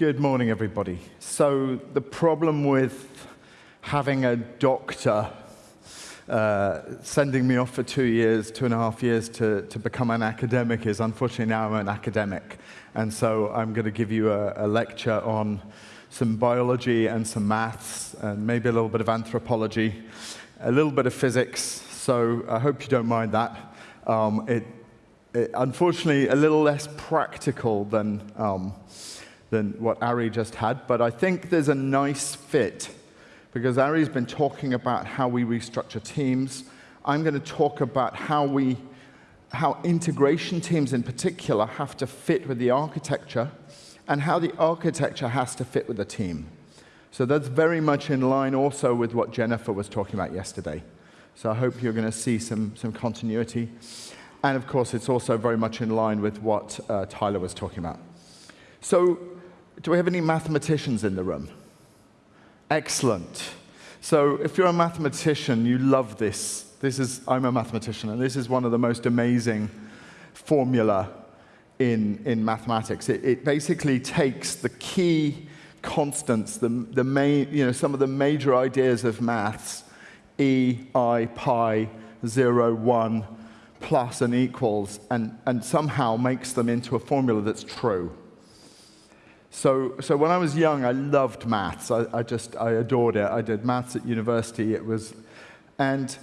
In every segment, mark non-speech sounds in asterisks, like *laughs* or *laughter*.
Good morning, everybody. So the problem with having a doctor uh, sending me off for two years, two and a half years to, to become an academic is unfortunately now I'm an academic. And so I'm going to give you a, a lecture on some biology and some maths and maybe a little bit of anthropology, a little bit of physics. So I hope you don't mind that. Um, it, it, unfortunately, a little less practical than, um, than what Ari just had, but I think there's a nice fit because Ari's been talking about how we restructure teams. I'm going to talk about how we, how integration teams in particular have to fit with the architecture and how the architecture has to fit with the team. So that's very much in line also with what Jennifer was talking about yesterday. So I hope you're going to see some, some continuity. And of course, it's also very much in line with what uh, Tyler was talking about. So do we have any mathematicians in the room? Excellent. So if you're a mathematician, you love this. This is, I'm a mathematician, and this is one of the most amazing formula in, in mathematics. It, it basically takes the key constants, the, the main, you know, some of the major ideas of maths, e, i, pi, 0, 1, plus and equals, and, and somehow makes them into a formula that's true. So, so when I was young, I loved maths. I, I just, I adored it. I did maths at university. It was, and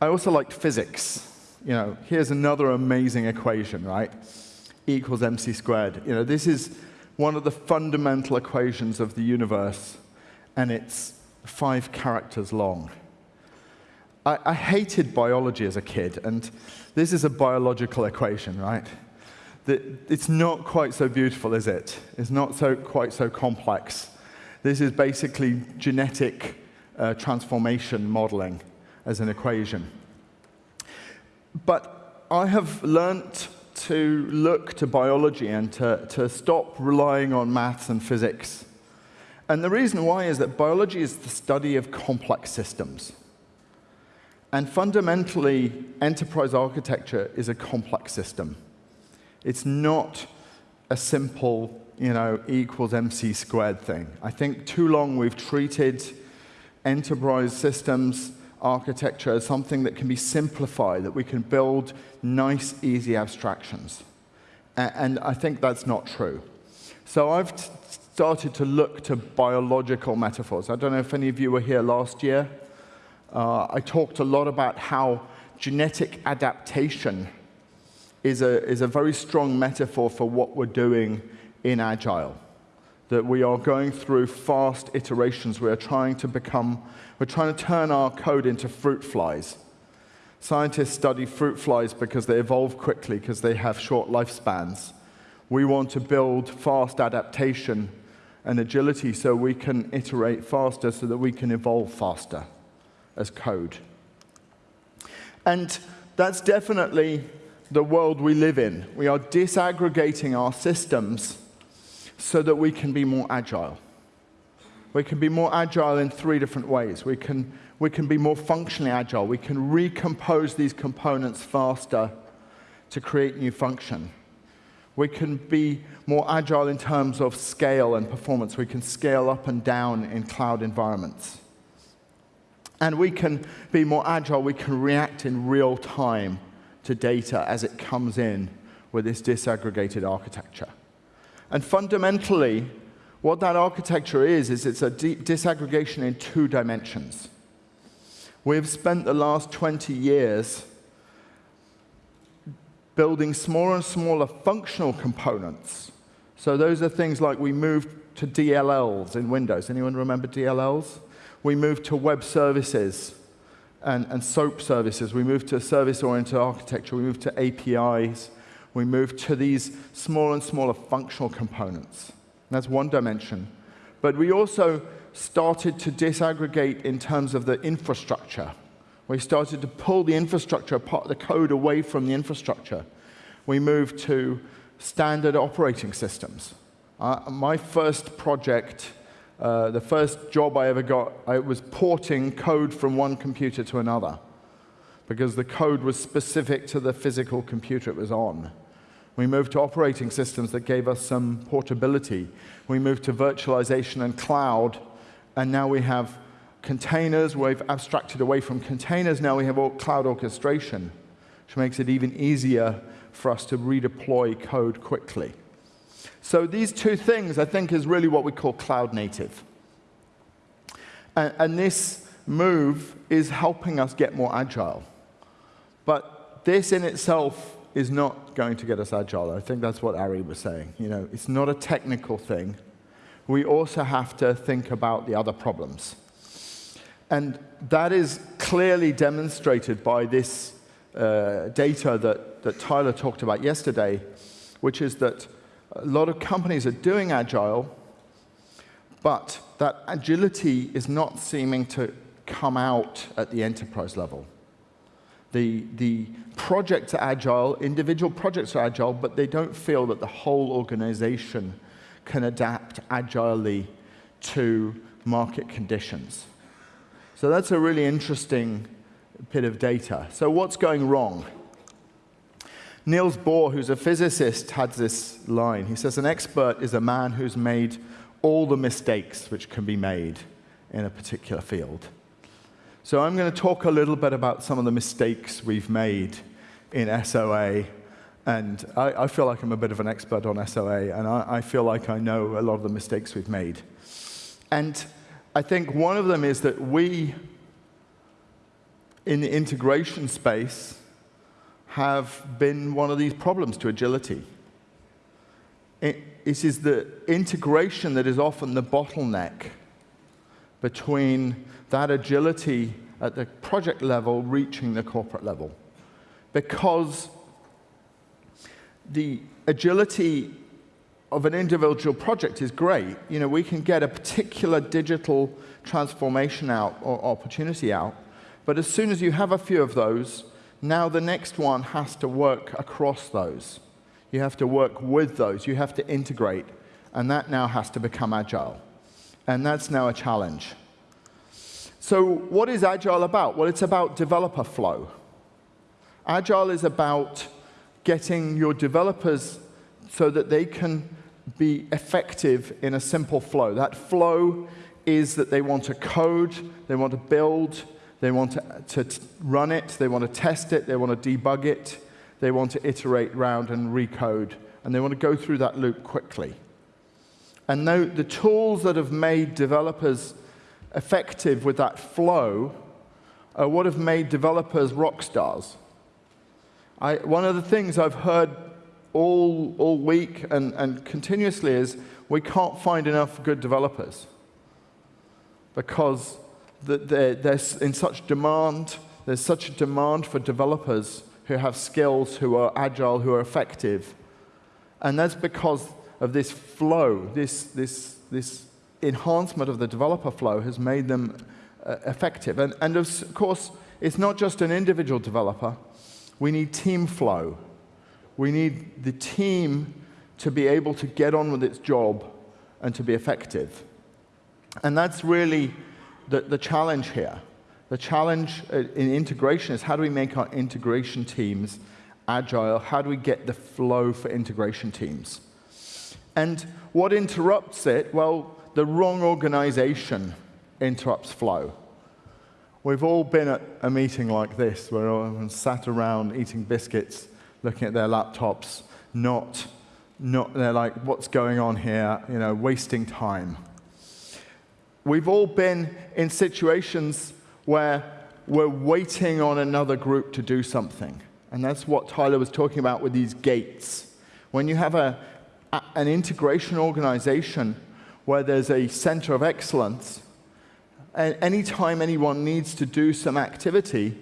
I also liked physics. You know, here's another amazing equation, right? E equals mc squared. You know, this is one of the fundamental equations of the universe, and it's five characters long. I, I hated biology as a kid, and this is a biological equation, right? It's not quite so beautiful, is it? It's not so, quite so complex. This is basically genetic uh, transformation modeling as an equation. But I have learnt to look to biology and to, to stop relying on maths and physics. And the reason why is that biology is the study of complex systems. And fundamentally, enterprise architecture is a complex system. It's not a simple, you know, equals MC squared thing. I think too long we've treated enterprise systems architecture as something that can be simplified, that we can build nice, easy abstractions. And I think that's not true. So I've started to look to biological metaphors. I don't know if any of you were here last year. Uh, I talked a lot about how genetic adaptation is a, is a very strong metaphor for what we're doing in Agile. That we are going through fast iterations. We are trying to become, we're trying to turn our code into fruit flies. Scientists study fruit flies because they evolve quickly, because they have short lifespans. We want to build fast adaptation and agility so we can iterate faster, so that we can evolve faster as code. And that's definitely the world we live in. We are disaggregating our systems so that we can be more agile. We can be more agile in three different ways. We can, we can be more functionally agile. We can recompose these components faster to create new function. We can be more agile in terms of scale and performance. We can scale up and down in cloud environments. And we can be more agile. We can react in real time to data as it comes in with this disaggregated architecture. And fundamentally, what that architecture is, is it's a disaggregation in two dimensions. We've spent the last 20 years building smaller and smaller functional components. So those are things like we moved to DLLs in Windows. Anyone remember DLLs? We moved to web services and, and SOAP services. We moved to service-oriented architecture. We moved to APIs. We moved to these smaller and smaller functional components. That's one dimension. But we also started to disaggregate in terms of the infrastructure. We started to pull the infrastructure, part of the code away from the infrastructure. We moved to standard operating systems. Uh, my first project uh, the first job I ever got, I was porting code from one computer to another because the code was specific to the physical computer it was on. We moved to operating systems that gave us some portability. We moved to virtualization and cloud, and now we have containers. We've abstracted away from containers. Now we have cloud orchestration, which makes it even easier for us to redeploy code quickly. So these two things, I think, is really what we call cloud native. And, and this move is helping us get more agile. But this in itself is not going to get us agile. I think that's what Ari was saying. You know, it's not a technical thing. We also have to think about the other problems. And that is clearly demonstrated by this uh, data that, that Tyler talked about yesterday, which is that a lot of companies are doing agile, but that agility is not seeming to come out at the enterprise level. The, the projects are agile, individual projects are agile, but they don't feel that the whole organization can adapt agilely to market conditions. So that's a really interesting bit of data. So what's going wrong? Niels Bohr, who's a physicist, had this line. He says, an expert is a man who's made all the mistakes which can be made in a particular field. So I'm going to talk a little bit about some of the mistakes we've made in SOA. And I, I feel like I'm a bit of an expert on SOA, and I, I feel like I know a lot of the mistakes we've made. And I think one of them is that we, in the integration space, have been one of these problems to agility. It, it is the integration that is often the bottleneck between that agility at the project level reaching the corporate level. Because the agility of an individual project is great. You know, we can get a particular digital transformation out or opportunity out, but as soon as you have a few of those, now the next one has to work across those. You have to work with those. You have to integrate, and that now has to become agile. And that's now a challenge. So what is Agile about? Well, it's about developer flow. Agile is about getting your developers so that they can be effective in a simple flow. That flow is that they want to code, they want to build, they want to, to run it, they want to test it, they want to debug it, they want to iterate around and recode, and they want to go through that loop quickly. And the tools that have made developers effective with that flow are what have made developers rock stars. I, one of the things I've heard all, all week and, and continuously is we can't find enough good developers because they're, they're in such demand, there's such a demand for developers who have skills, who are agile, who are effective. And that's because of this flow, this, this, this enhancement of the developer flow has made them uh, effective. And, and of course, it's not just an individual developer. We need team flow. We need the team to be able to get on with its job and to be effective. And that's really the, the challenge here. The challenge uh, in integration is how do we make our integration teams agile? How do we get the flow for integration teams? And what interrupts it? Well, the wrong organization interrupts flow. We've all been at a meeting like this where everyone sat around eating biscuits, looking at their laptops, not, not, they're like, what's going on here? You know, wasting time. We've all been in situations where we're waiting on another group to do something. And that's what Tyler was talking about with these gates. When you have a, a an integration organization where there's a center of excellence, and anytime anyone needs to do some activity,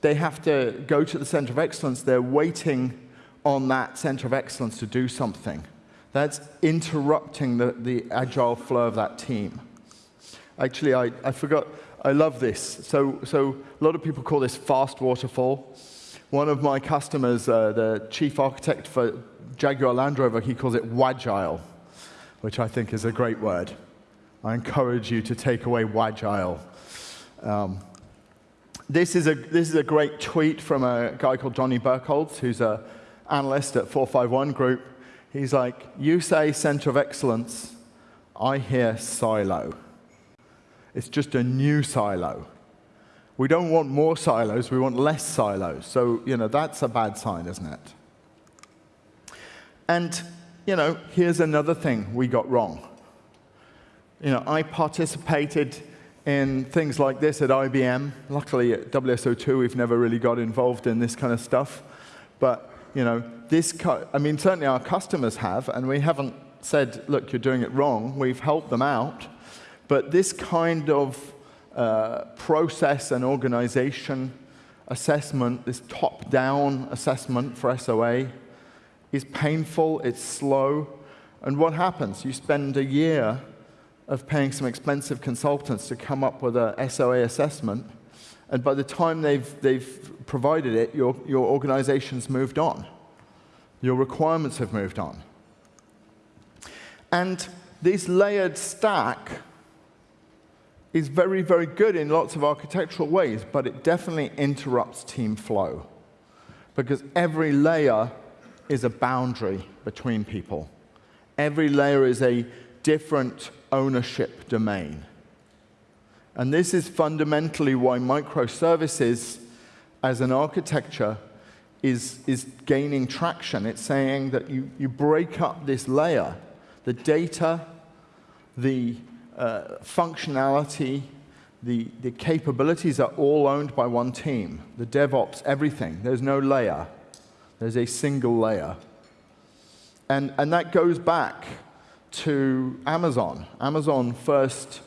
they have to go to the center of excellence. They're waiting on that center of excellence to do something. That's interrupting the, the agile flow of that team. Actually, I, I forgot, I love this. So, so a lot of people call this fast waterfall. One of my customers, uh, the chief architect for Jaguar Land Rover, he calls it Wagile which I think is a great word. I encourage you to take away Wagile. Um, this, is a, this is a great tweet from a guy called Donnie Berkholz, who's a, analyst at 451 Group. He's like, you say center of excellence, I hear silo. It's just a new silo. We don't want more silos, we want less silos. So, you know, that's a bad sign, isn't it? And, you know, here's another thing we got wrong. You know, I participated in things like this at IBM. Luckily, at WSO2, we've never really got involved in this kind of stuff. But, you know, this, I mean, certainly our customers have, and we haven't said, look, you're doing it wrong. We've helped them out. But this kind of uh, process and organization assessment, this top-down assessment for SOA, is painful, it's slow. And what happens? You spend a year of paying some expensive consultants to come up with a SOA assessment, and by the time they've, they've provided it, your, your organization's moved on. Your requirements have moved on. And this layered stack is very, very good in lots of architectural ways, but it definitely interrupts team flow. Because every layer is a boundary between people. Every layer is a different ownership domain. And this is fundamentally why microservices as an architecture is, is gaining traction. It's saying that you, you break up this layer, the data, the uh, functionality, the, the capabilities are all owned by one team. The DevOps, everything. There's no layer. There's a single layer. And, and that goes back to Amazon. Amazon first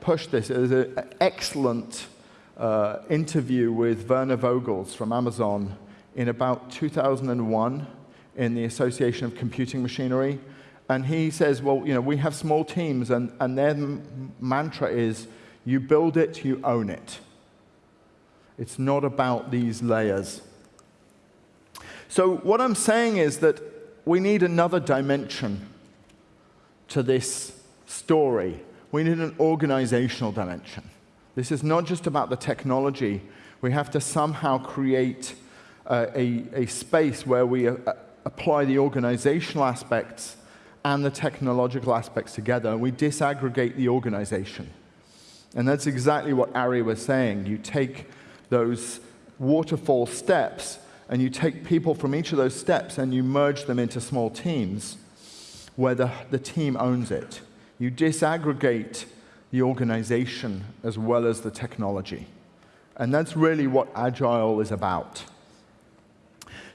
pushed this. Was an excellent uh, interview with Werner Vogels from Amazon in about 2001 in the Association of Computing Machinery. And he says, well, you know, we have small teams, and, and their mantra is, you build it, you own it. It's not about these layers. So what I'm saying is that we need another dimension to this story. We need an organizational dimension. This is not just about the technology. We have to somehow create uh, a, a space where we uh, apply the organizational aspects and the technological aspects together. We disaggregate the organization. And that's exactly what Ari was saying. You take those waterfall steps and you take people from each of those steps and you merge them into small teams where the, the team owns it. You disaggregate the organization as well as the technology. And that's really what Agile is about.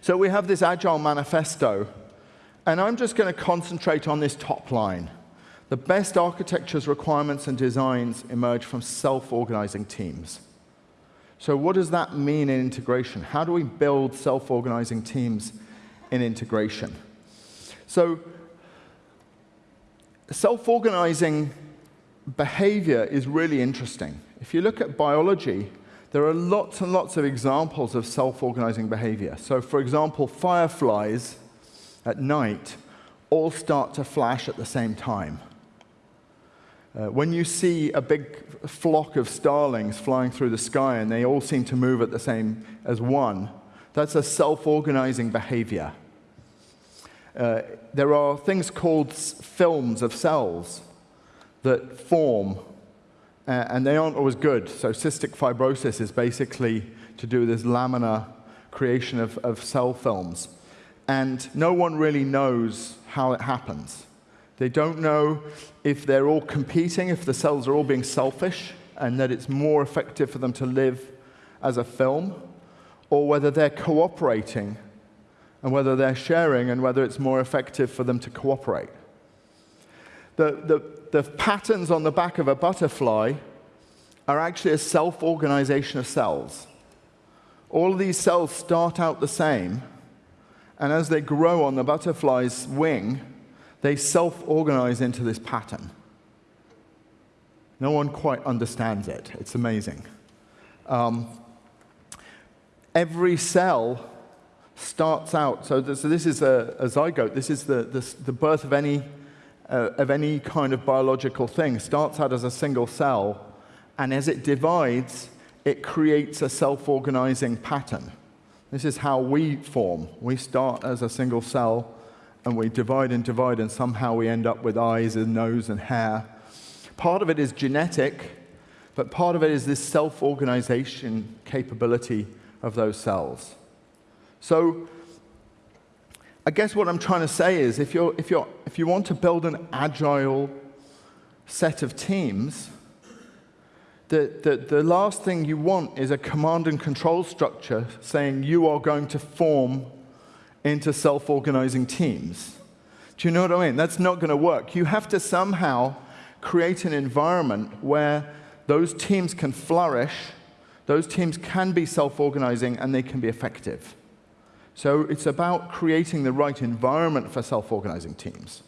So we have this Agile manifesto, and I'm just going to concentrate on this top line. The best architectures, requirements, and designs emerge from self-organizing teams. So what does that mean in integration? How do we build self-organizing teams in integration? So self-organizing behavior is really interesting. If you look at biology, there are lots and lots of examples of self-organizing behavior. So for example, fireflies at night all start to flash at the same time. Uh, when you see a big flock of starlings flying through the sky and they all seem to move at the same as one, that's a self-organizing behavior. Uh, there are things called films of cells that form, uh, and they aren't always good. So cystic fibrosis is basically to do with this laminar creation of, of cell films. And no one really knows how it happens. They don't know if they're all competing, if the cells are all being selfish, and that it's more effective for them to live as a film, or whether they're cooperating and whether they're sharing and whether it's more effective for them to cooperate. The, the, the patterns on the back of a butterfly are actually a self-organization of cells. All of these cells start out the same, and as they grow on the butterfly's wing, they self-organize into this pattern. No one quite understands it. It's amazing. Um, every cell starts out, so this, so this is a, a, zygote, this is the, the, the birth of any, uh, of any kind of biological thing, starts out as a single cell, and as it divides, it creates a self-organizing pattern. This is how we form. We start as a single cell and we divide and divide, and somehow we end up with eyes and nose and hair. Part of it is genetic, but part of it is this self organization capability of those cells. So, I guess what I'm trying to say is if, you're, if, you're, if you want to build an agile set of teams, the, the, the last thing you want is a command and control structure saying you are going to form into self organizing teams. Do you know what I mean? That's not going to work. You have to somehow create an environment where those teams can flourish, those teams can be self organizing, and they can be effective. So it's about creating the right environment for self organizing teams.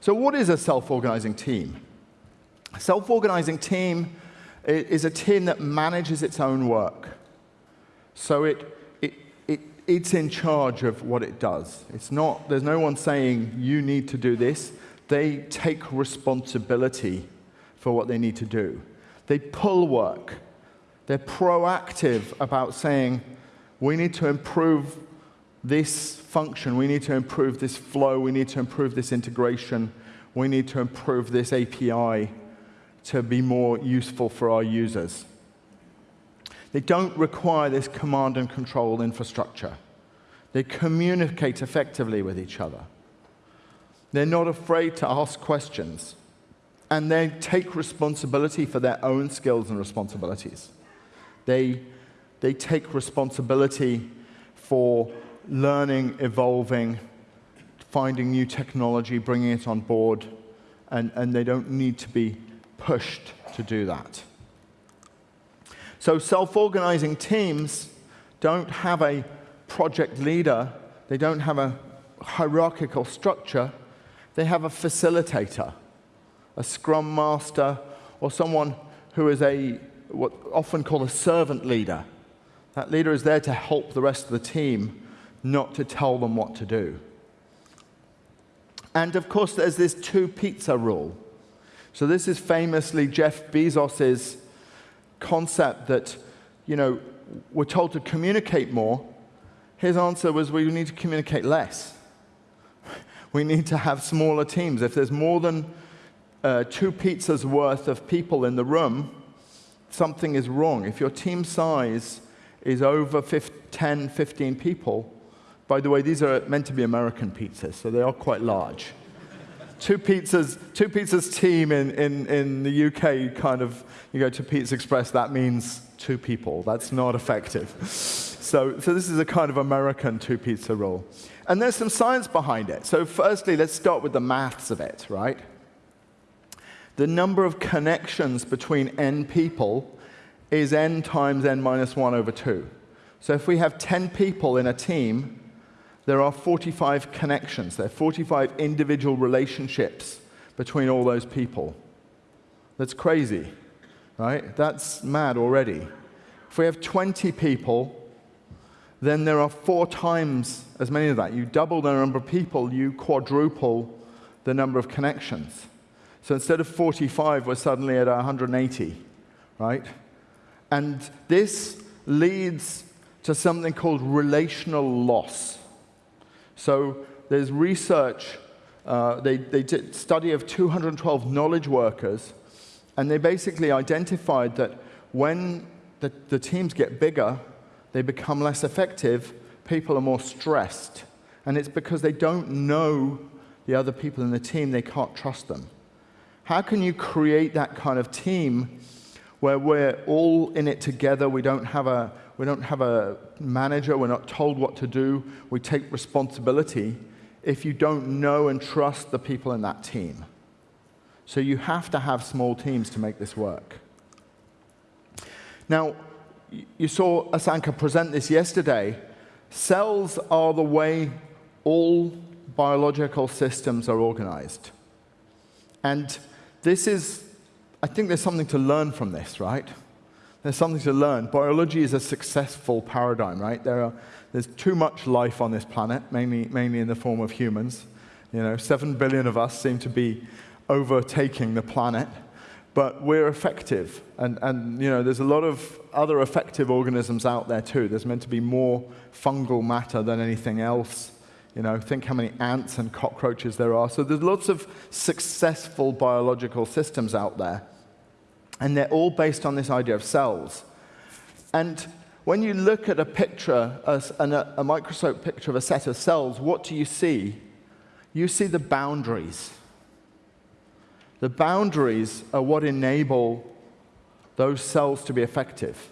So, what is a self organizing team? A self organizing team is a team that manages its own work. So, it, it, it, it's in charge of what it does. It's not, there's no one saying, you need to do this. They take responsibility for what they need to do. They pull work. They're proactive about saying, we need to improve this function, we need to improve this flow, we need to improve this integration, we need to improve this API to be more useful for our users. They don't require this command and control infrastructure. They communicate effectively with each other. They're not afraid to ask questions. And they take responsibility for their own skills and responsibilities. They, they take responsibility for learning, evolving, finding new technology, bringing it on board, and, and they don't need to be pushed to do that. So self-organizing teams don't have a project leader, they don't have a hierarchical structure, they have a facilitator, a scrum master, or someone who is a what often called a servant leader. That leader is there to help the rest of the team, not to tell them what to do. And of course, there's this two pizza rule. So this is famously Jeff Bezos's concept that, you know, we're told to communicate more. His answer was we need to communicate less. *laughs* We need to have smaller teams. If there's more than uh, two pizzas worth of people in the room, something is wrong. If your team size is over 10, 15 people, by the way, these are meant to be American pizzas, so they are quite large two pizzas, two pizzas team in, in, in the UK, kind of, you go to Pizza Express, that means two people. That's not effective. So, so this is a kind of American two pizza rule. And there's some science behind it. So firstly, let's start with the maths of it, right? The number of connections between n people is n times n minus 1 over 2. So if we have 10 people in a team, there are 45 connections. There are 45 individual relationships between all those people. That's crazy, right? That's mad already. If we have 20 people, then there are four times as many of that. You double the number of people, you quadruple the number of connections. So instead of 45, we're suddenly at 180, right? And this leads to something called relational loss. So there's research, uh, they, they did study of 212 knowledge workers, and they basically identified that when the, the teams get bigger, they become less effective, people are more stressed. And it's because they don't know the other people in the team, they can't trust them. How can you create that kind of team where we're all in it together, we don't have a, we don't have a manager. We're not told what to do. We take responsibility if you don't know and trust the people in that team. So you have to have small teams to make this work. Now, you saw Asanka present this yesterday. Cells are the way all biological systems are organized. And this is, I think there's something to learn from this, right? There's something to learn. Biology is a successful paradigm, right? There are, there's too much life on this planet, mainly, mainly in the form of humans. You know, seven billion of us seem to be overtaking the planet. but we're effective. And, and you know, there's a lot of other effective organisms out there too. There's meant to be more fungal matter than anything else. You know, think how many ants and cockroaches there are. So there's lots of successful biological systems out there. And they're all based on this idea of cells. And when you look at a picture, a, a, microscope picture of a set of cells, what do you see? You see the boundaries. The boundaries are what enable those cells to be effective.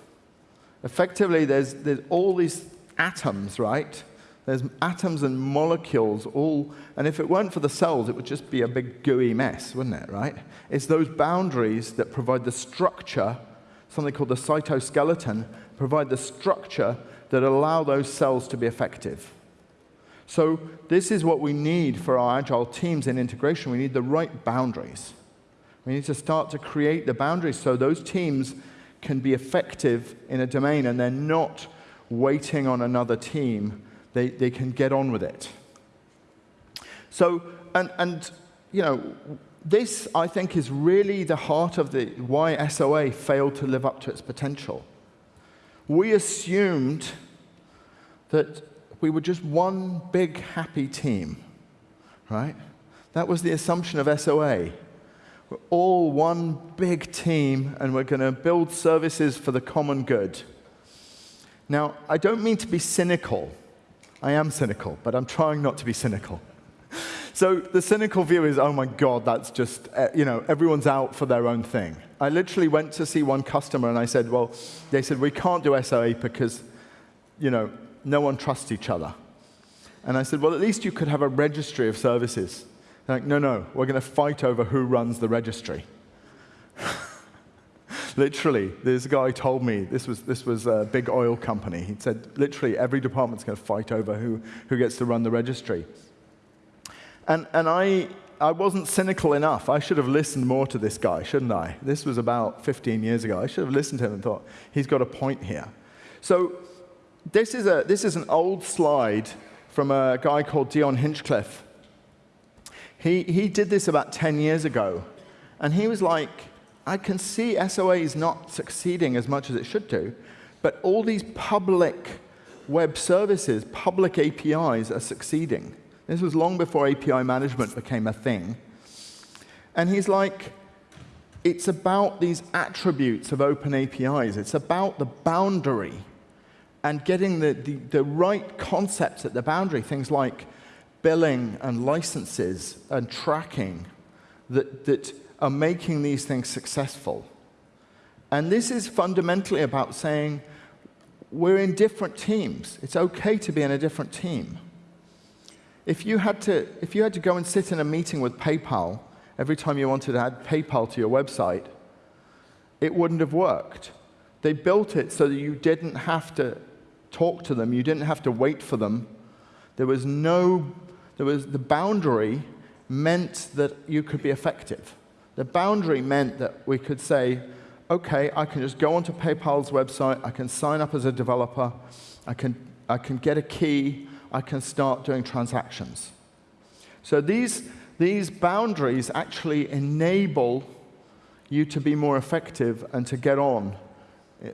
Effectively, there's, there's all these atoms, right? There's atoms and molecules all, and if it weren't for the cells, it would just be a big gooey mess, wouldn't it, right? It's those boundaries that provide the structure, something called the cytoskeleton, provide the structure that allow those cells to be effective. So this is what we need for our agile teams in integration. We need the right boundaries. We need to start to create the boundaries so those teams can be effective in a domain and they're not waiting on another team. They, they can get on with it. So, and, and, you know, this, I think, is really the heart of the, why SOA failed to live up to its potential. We assumed that we were just one big happy team, right? That was the assumption of SOA. We're all one big team, and we're going to build services for the common good. Now, I don't mean to be cynical. I am cynical, but I'm trying not to be cynical. So the cynical view is, oh my God, that's just, uh, you know, everyone's out for their own thing. I literally went to see one customer and I said, well, they said, we can't do SOA because, you know, no one trusts each other. And I said, well, at least you could have a registry of services They're like, no, no, we're going to fight over who runs the registry. Literally, this guy told me, this was, this was a big oil company. He said, literally, every department's going to fight over who, who gets to run the registry. And, and I, I wasn't cynical enough. I should have listened more to this guy, shouldn't I? This was about 15 years ago. I should have listened to him and thought, he's got a point here. So this is, a, this is an old slide from a guy called Dion Hinchcliffe. He, he did this about 10 years ago, and he was like, I can see SOA is not succeeding as much as it should do, but all these public web services, public APIs are succeeding. This was long before API management became a thing. And he's like, it's about these attributes of open APIs. It's about the boundary and getting the, the, the right concepts at the boundary, things like billing and licenses and tracking that, that are making these things successful. And this is fundamentally about saying we're in different teams. It's okay to be in a different team. If you had to, if you had to go and sit in a meeting with PayPal every time you wanted to add PayPal to your website, it wouldn't have worked. They built it so that you didn't have to talk to them, you didn't have to wait for them. There was no there was the boundary meant that you could be effective. The boundary meant that we could say, okay, I can just go onto PayPal's website, I can sign up as a developer, I can, I can get a key, I can start doing transactions. So these, these boundaries actually enable you to be more effective and to get on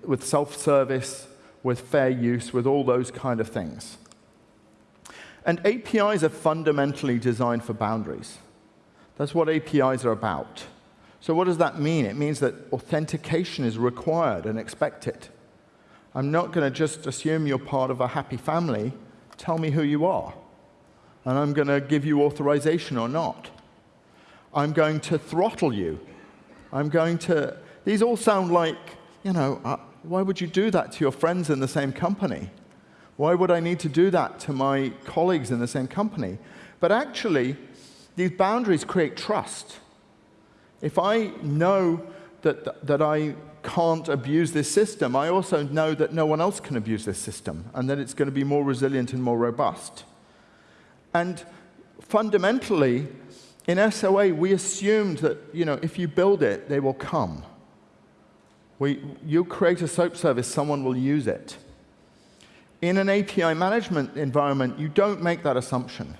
with self-service, with fair use, with all those kind of things. And APIs are fundamentally designed for boundaries. That's what APIs are about. So what does that mean? It means that authentication is required and expected. I'm not going to just assume you're part of a happy family. Tell me who you are. And I'm going to give you authorization or not. I'm going to throttle you. I'm going to... These all sound like, you know, uh, why would you do that to your friends in the same company? Why would I need to do that to my colleagues in the same company? But actually, these boundaries create trust. If I know that, that I can't abuse this system, I also know that no one else can abuse this system and that it's going to be more resilient and more robust. And fundamentally, in SOA, we assumed that you know, if you build it, they will come. We, you create a SOAP service, someone will use it. In an API management environment, you don't make that assumption.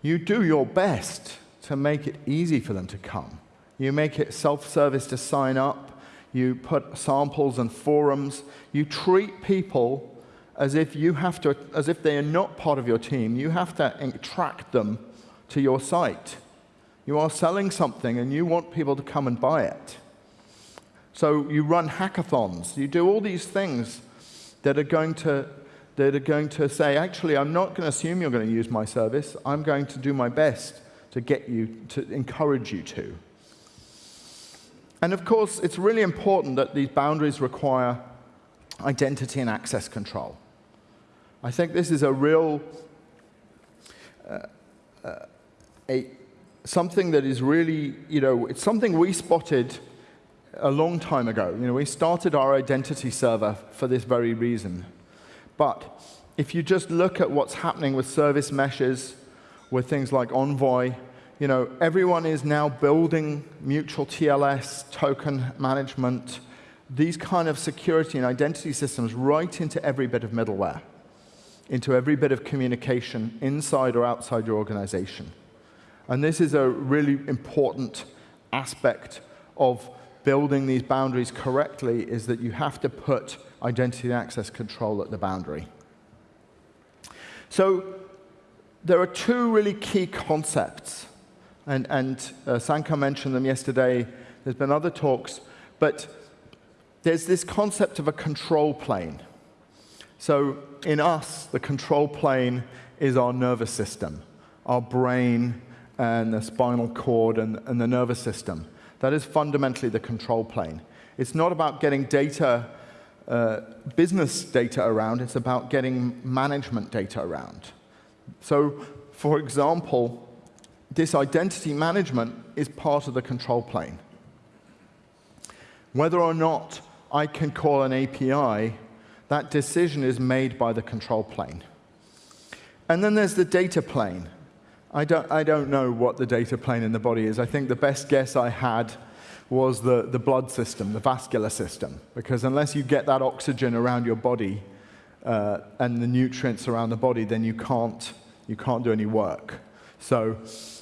You do your best to make it easy for them to come. You make it self-service to sign up. You put samples and forums. You treat people as if you have to, as if they are not part of your team. You have to attract them to your site. You are selling something and you want people to come and buy it. So you run hackathons. You do all these things that are going to that are going to say, actually, I'm not going to assume you're going to use my service. I'm going to do my best to get you to encourage you to. And of course, it's really important that these boundaries require identity and access control. I think this is a real, uh, uh, a, something that is really, you know, it's something we spotted a long time ago. You know, we started our identity server for this very reason. But if you just look at what's happening with service meshes, with things like Envoy, you know, everyone is now building mutual TLS, token management, these kind of security and identity systems right into every bit of middleware into every bit of communication inside or outside your organization. And this is a really important aspect of building these boundaries correctly is that you have to put identity and access control at the boundary. So there are two really key concepts, and, and uh, mentioned them yesterday. There's been other talks, but there's this concept of a control plane. So in us, the control plane is our nervous system, our brain and the spinal cord and, and the nervous system. That is fundamentally the control plane. It's not about getting data, uh, business data around, it's about getting management data around. So, for example, this identity management is part of the control plane. Whether or not I can call an API that decision is made by the control plane. And then there's the data plane. I don't, I don't know what the data plane in the body is. I think the best guess I had was the, the blood system, the vascular system, because unless you get that oxygen around your body uh, and the nutrients around the body, then you can't, you can't do any work. So,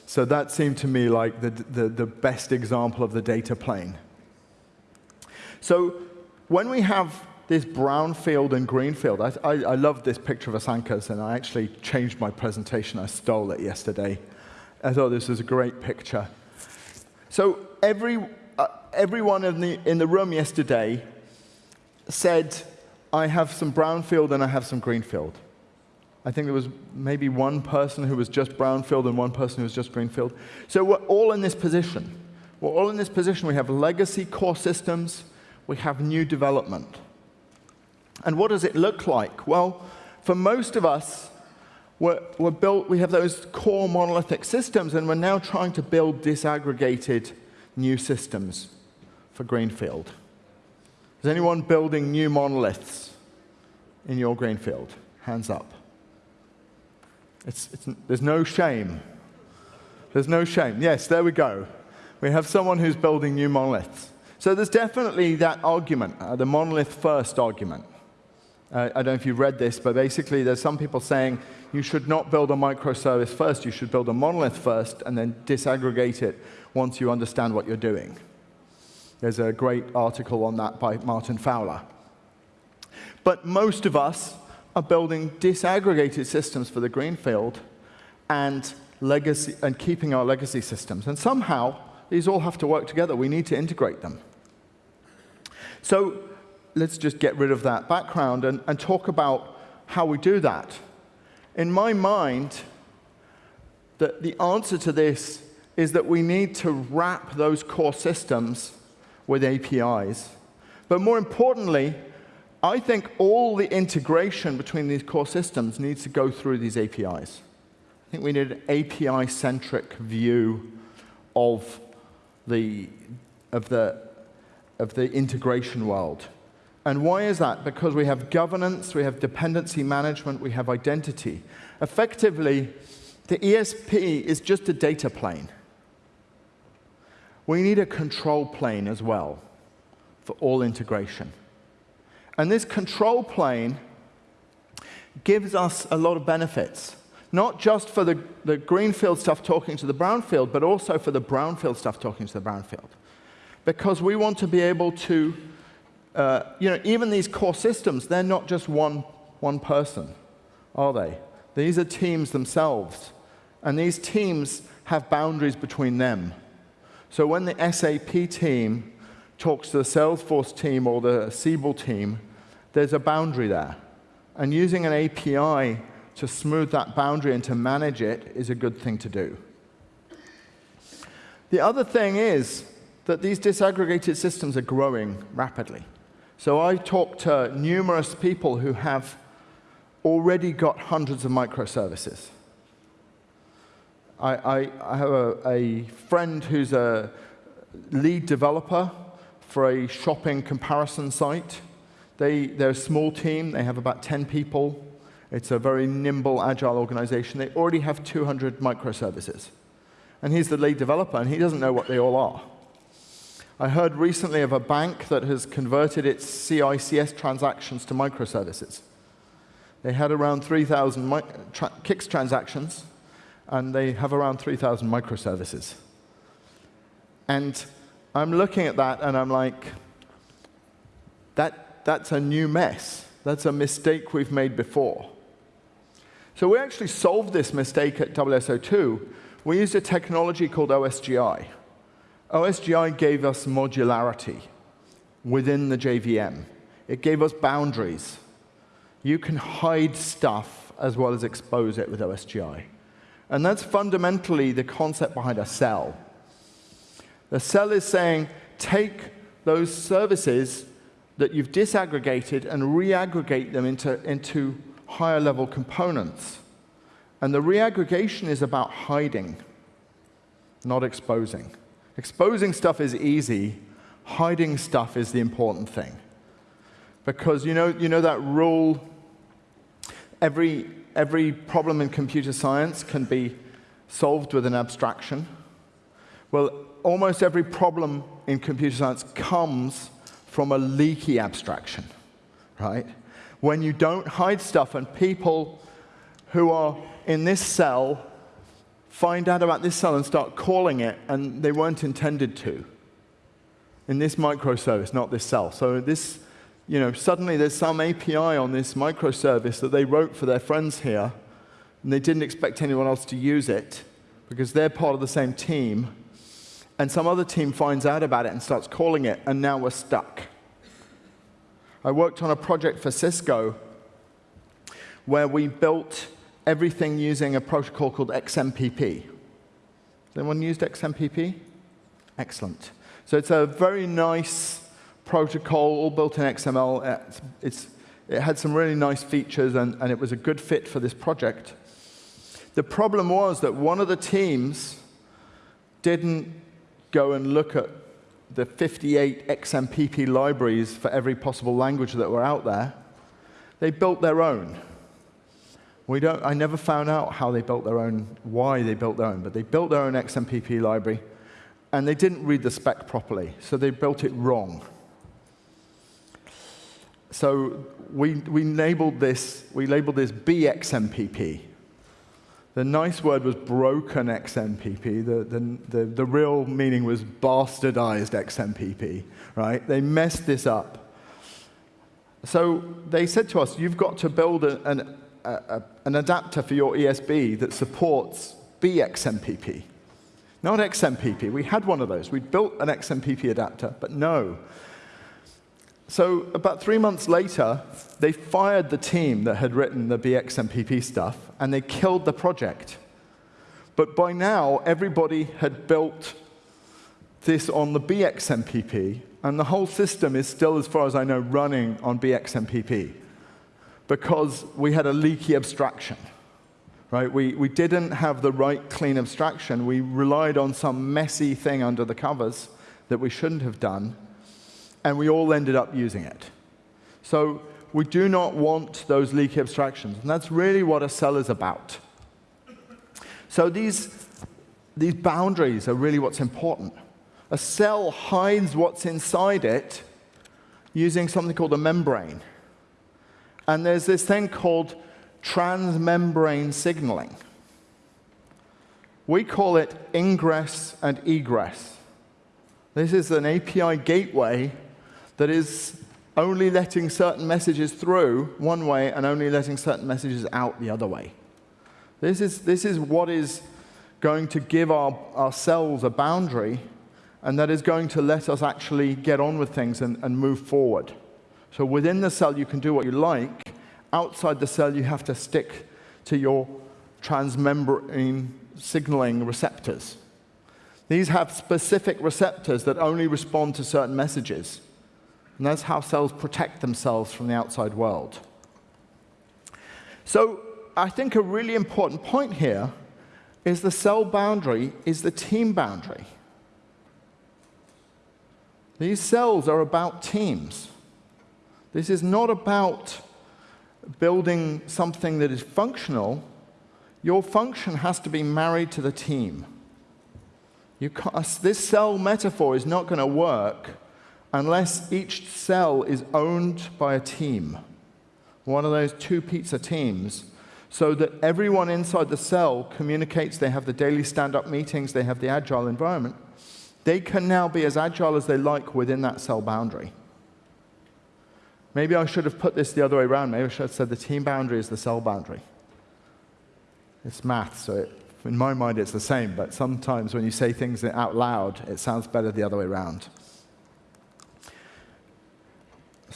so that seemed to me like the, the, the best example of the data plane. So when we have this brown field and green field. I, I, I love this picture of Asanka's, and I actually changed my presentation. I stole it yesterday. I thought this was a great picture. So every, uh, everyone in the, in the room yesterday said, I have some brown field and I have some green field. I think there was maybe one person who was just brownfield and one person who was just greenfield. So we're all in this position. We're all in this position. We have legacy core systems. We have new development. And what does it look like? Well, for most of us, we're, we're built, we have those core monolithic systems, and we're now trying to build disaggregated new systems for Greenfield. Is anyone building new monoliths in your Greenfield? Hands up. It's, it's, there's no shame. There's no shame. Yes, there we go. We have someone who's building new monoliths. So there's definitely that argument, uh, the monolith first argument. Uh, I don't know if you've read this, but basically there's some people saying you should not build a microservice first, you should build a monolith first and then disaggregate it once you understand what you're doing. There's a great article on that by Martin Fowler. But most of us are building disaggregated systems for the greenfield and, legacy, and keeping our legacy systems. And somehow, these all have to work together. We need to integrate them. So let's just get rid of that background and, and talk about how we do that. In my mind, the, the answer to this is that we need to wrap those core systems with APIs. But more importantly, I think all the integration between these core systems needs to go through these APIs. I think we need an API-centric view of the, of, the, of the integration world. And why is that? Because we have governance, we have dependency management, we have identity. Effectively, the ESB is just a data plane. We need a control plane as well for all integration. And this control plane gives us a lot of benefits. Not just for the, the greenfield stuff talking to the brownfield, but also for the brownfield stuff talking to the brownfield. Because we want to be able to, uh, you know, even these core systems, they're not just one, one person, are they? These are teams themselves. And these teams have boundaries between them. So when the SAP team talks to the Salesforce team or the Siebel team, there's a boundary there. And using an API to smooth that boundary and to manage it is a good thing to do. The other thing is that these disaggregated systems are growing rapidly. So I talked to numerous people who have already got hundreds of microservices. I, I, I have a, a friend who's a lead developer for a shopping comparison site. They, they're a small team. They have about 10 people. It's a very nimble, agile organization. They already have 200 microservices. And he's the lead developer, and he doesn't know what they all are. I heard recently of a bank that has converted its CICS transactions to microservices. They had around 3,000 tra CICS transactions, and they have around 3,000 microservices. And I'm looking at that, and I'm like, that, that's a new mess. That's a mistake we've made before. So we actually solved this mistake at WSO2. We used a technology called OSGI. OSGI gave us modularity within the JVM. It gave us boundaries. You can hide stuff as well as expose it with OSGI. And that's fundamentally the concept behind a cell. The cell is saying, take those services that you've disaggregated and reaggregate them into, into higher level components. And the reaggregation is about hiding, not exposing. Exposing stuff is easy. Hiding stuff is the important thing. Because you know, you know that rule, every, every problem in computer science can be solved with an abstraction. Well, almost every problem in computer science comes from a leaky abstraction, right? when you don't hide stuff and people who are in this cell find out about this cell and start calling it, and they weren't intended to. In this microservice, not this cell. So this, you know, suddenly there's some API on this microservice that they wrote for their friends here, and they didn't expect anyone else to use it because they're part of the same team. And some other team finds out about it and starts calling it, and now we're stuck. I worked on a project for Cisco where we built everything using a protocol called XMPP. Has anyone used XMPP? Excellent. So it's a very nice protocol, all built in XML. It's, it's, it had some really nice features, and, and it was a good fit for this project. The problem was that one of the teams didn't go and look at the 58 XMPP libraries for every possible language that were out there, they built their own. We don't, I never found out how they built their own, why they built their own, but they built their own XMPP library, and they didn't read the spec properly, so they built it wrong. So we, we labeled this, we labeled this BXMPP, the nice word was broken XMPP. The, the, the, the real meaning was bastardized XMPP, right? They messed this up. So they said to us, you've got to build an, a, an adapter for your ESB that supports BXMPP, not XMPP. We had one of those. We built an XMPP adapter, but no. So about three months later, they fired the team that had written the BXMPP stuff, and they killed the project. But by now, everybody had built this on the BXMPP, and the whole system is still, as far as I know, running on BXMPP because we had a leaky abstraction. Right? We, we didn't have the right clean abstraction. We relied on some messy thing under the covers that we shouldn't have done and we all ended up using it. So we do not want those leaky abstractions, and that's really what a cell is about. So these, these boundaries are really what's important. A cell hides what's inside it using something called a membrane. And there's this thing called transmembrane signaling. We call it ingress and egress. This is an API gateway that is only letting certain messages through one way and only letting certain messages out the other way. This is, this is what is going to give our, our cells a boundary, and that is going to let us actually get on with things and, and move forward. So within the cell, you can do what you like. Outside the cell, you have to stick to your transmembrane signaling receptors. These have specific receptors that only respond to certain messages. And that's how cells protect themselves from the outside world. So I think a really important point here is the cell boundary is the team boundary. These cells are about teams. This is not about building something that is functional. Your function has to be married to the team. this cell metaphor is not going to work unless each cell is owned by a team, one of those two pizza teams, so that everyone inside the cell communicates, they have the daily stand-up meetings, they have the agile environment. They can now be as agile as they like within that cell boundary. Maybe I should have put this the other way around. Maybe I should have said the team boundary is the cell boundary. It's math, so it, in my mind it's the same, but sometimes when you say things out loud, it sounds better the other way around.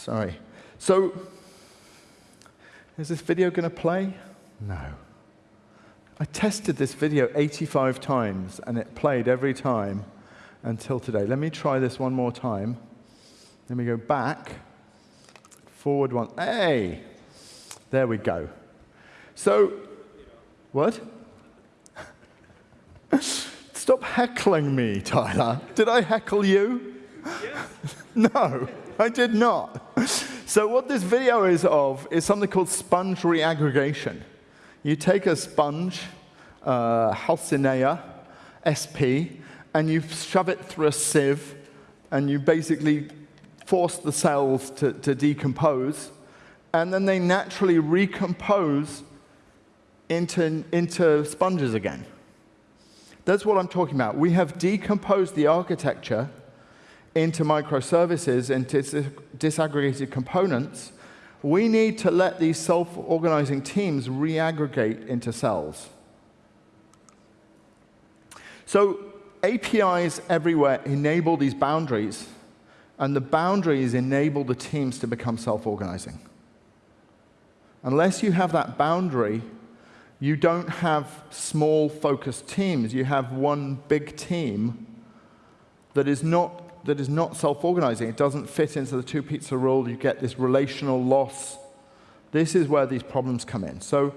Sorry. So, is this video going to play? No. I tested this video 85 times, and it played every time until today. Let me try this one more time. Let me go back, forward one. Hey! There we go. So, what? *laughs* Stop heckling me, Tyler. Did I heckle you? Yes. *laughs* no. I did not. So what this video is of is something called sponge reaggregation. You take a sponge, uh, Halcinea sp, and you shove it through a sieve, and you basically force the cells to, to decompose, and then they naturally recompose into, into sponges again. That's what I'm talking about. We have decomposed the architecture into microservices, into disaggregated components, we need to let these self-organizing teams reaggregate into cells. So APIs everywhere enable these boundaries, and the boundaries enable the teams to become self-organizing. Unless you have that boundary, you don't have small focused teams. You have one big team that is not that is not self-organizing. It doesn't fit into the two pizza rule. You get this relational loss. This is where these problems come in. So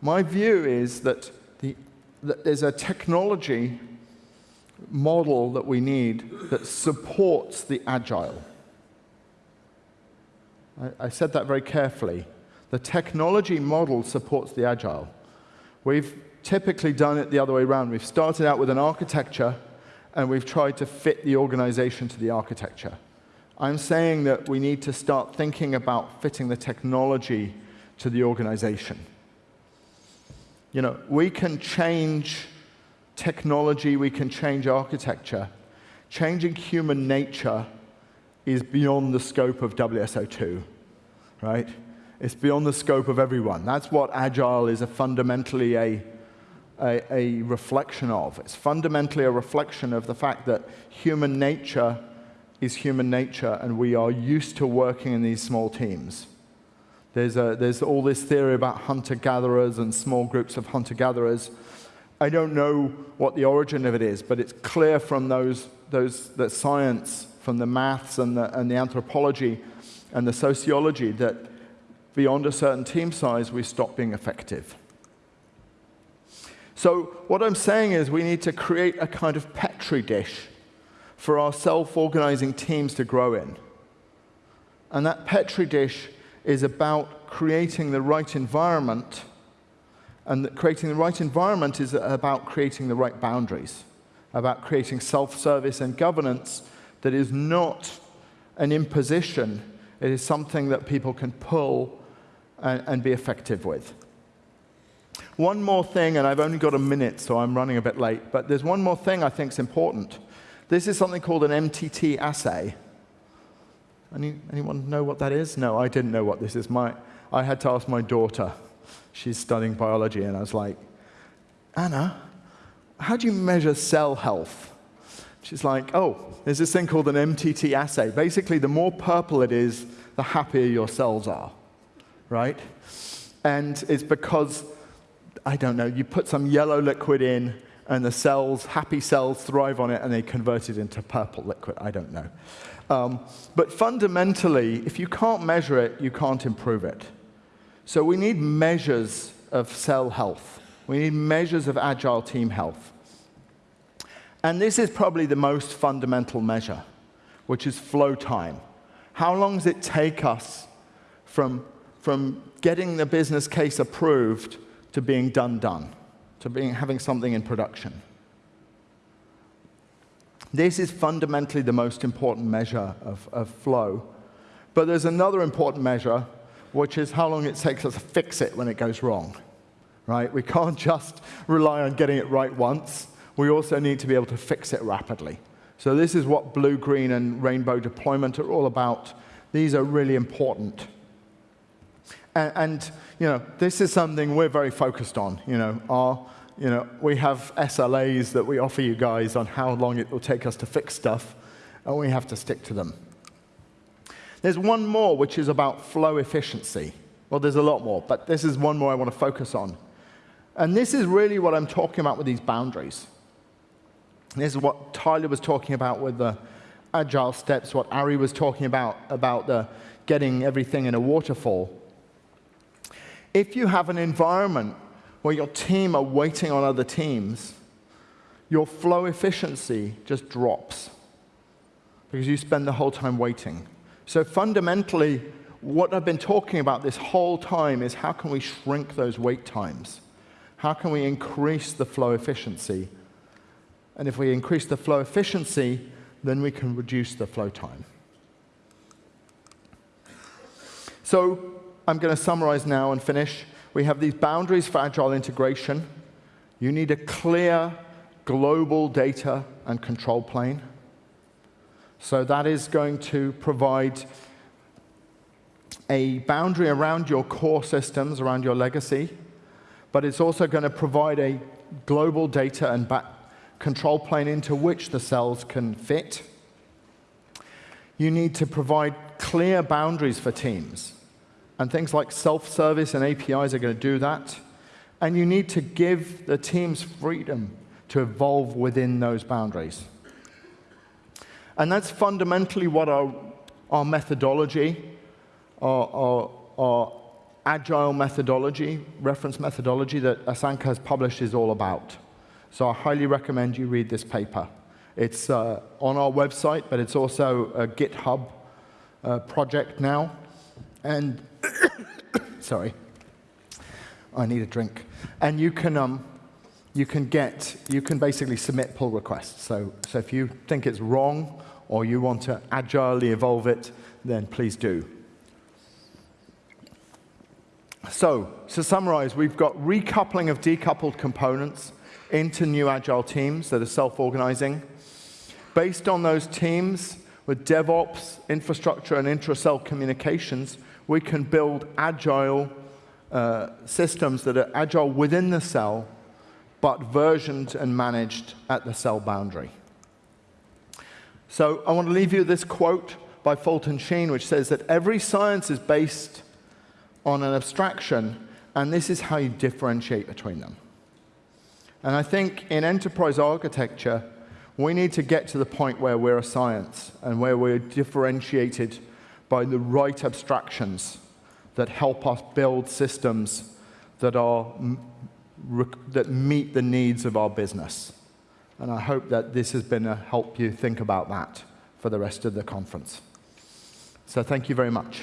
my view is that, the, that there's a technology model that we need that supports the agile. I, I said that very carefully. The technology model supports the agile. We've typically done it the other way around. We've started out with an architecture and we've tried to fit the organization to the architecture. I'm saying that we need to start thinking about fitting the technology to the organization. You know, we can change technology, we can change architecture. Changing human nature is beyond the scope of WSO2, right? It's beyond the scope of everyone. That's what Agile is a fundamentally a a, a reflection of. It's fundamentally a reflection of the fact that human nature is human nature, and we are used to working in these small teams. There's, a, there's all this theory about hunter-gatherers and small groups of hunter-gatherers. I don't know what the origin of it is, but it's clear from those, those that science, from the maths and the, and the anthropology and the sociology, that beyond a certain team size, we stop being effective. So what I'm saying is we need to create a kind of petri dish for our self-organizing teams to grow in. And that petri dish is about creating the right environment. And creating the right environment is about creating the right boundaries, about creating self-service and governance that is not an imposition. It is something that people can pull and, and be effective with. One more thing, and I've only got a minute, so I'm running a bit late, but there's one more thing I think is important. This is something called an MTT assay. Any, anyone know what that is? No, I didn't know what this is. My, I had to ask my daughter. She's studying biology, and I was like, Anna, how do you measure cell health? She's like, oh, there's this thing called an MTT assay. Basically, the more purple it is, the happier your cells are, right? And it's because, I don't know, you put some yellow liquid in, and the cells, happy cells, thrive on it, and they convert it into purple liquid. I don't know. Um, but fundamentally, if you can't measure it, you can't improve it. So we need measures of cell health. We need measures of agile team health. And this is probably the most fundamental measure, which is flow time. How long does it take us from, from getting the business case approved to being done done, to being, having something in production? This is fundamentally the most important measure of, of flow. But there's another important measure, which is how long it takes us to fix it when it goes wrong. Right? We can't just rely on getting it right once. We also need to be able to fix it rapidly. So this is what blue, green, and rainbow deployment are all about. These are really important. And, and you know, this is something we're very focused on. You know, our you know, we have SLAs that we offer you guys on how long it will take us to fix stuff, and we have to stick to them. There's one more, which is about flow efficiency. Well, there's a lot more, but this is one more I want to focus on. And this is really what I'm talking about with these boundaries. This is what Tyler was talking about with the agile steps, what Ari was talking about, about the getting everything in a waterfall. If you have an environment where your team are waiting on other teams, your flow efficiency just drops because you spend the whole time waiting. So fundamentally, what I've been talking about this whole time is how can we shrink those wait times? How can we increase the flow efficiency? And if we increase the flow efficiency, then we can reduce the flow time. So I'm going to summarize now and finish we have these boundaries for agile integration. You need a clear global data and control plane. So that is going to provide a boundary around your core systems, around your legacy, but it's also going to provide a global data and control plane into which the cells can fit. You need to provide clear boundaries for teams. And things like self-service and APIs are going to do that. And you need to give the teams freedom to evolve within those boundaries. And that's fundamentally what our, our methodology, our, our, our agile methodology, reference methodology that Asanka has published is all about. So I highly recommend you read this paper. It's uh, on our website, but it's also a GitHub uh, project now. And *coughs* sorry, I need a drink. And you can, um, you can get, you can basically submit pull requests. So, so if you think it's wrong or you want to agilely evolve it, then please do. So, to summarize, we've got recoupling of decoupled components into new agile teams that are self-organizing. Based on those teams, with DevOps, infrastructure, and intra-cell communications, we can build agile uh, systems that are agile within the cell, but versioned and managed at the cell boundary. So I want to leave you this quote by Fulton Sheen, which says that every science is based on an abstraction, and this is how you differentiate between them. And I think in enterprise architecture, we need to get to the point where we're a science and where we're differentiated by the right abstractions that help us build systems that, are, that meet the needs of our business. And I hope that this has been a help you think about that for the rest of the conference. So thank you very much.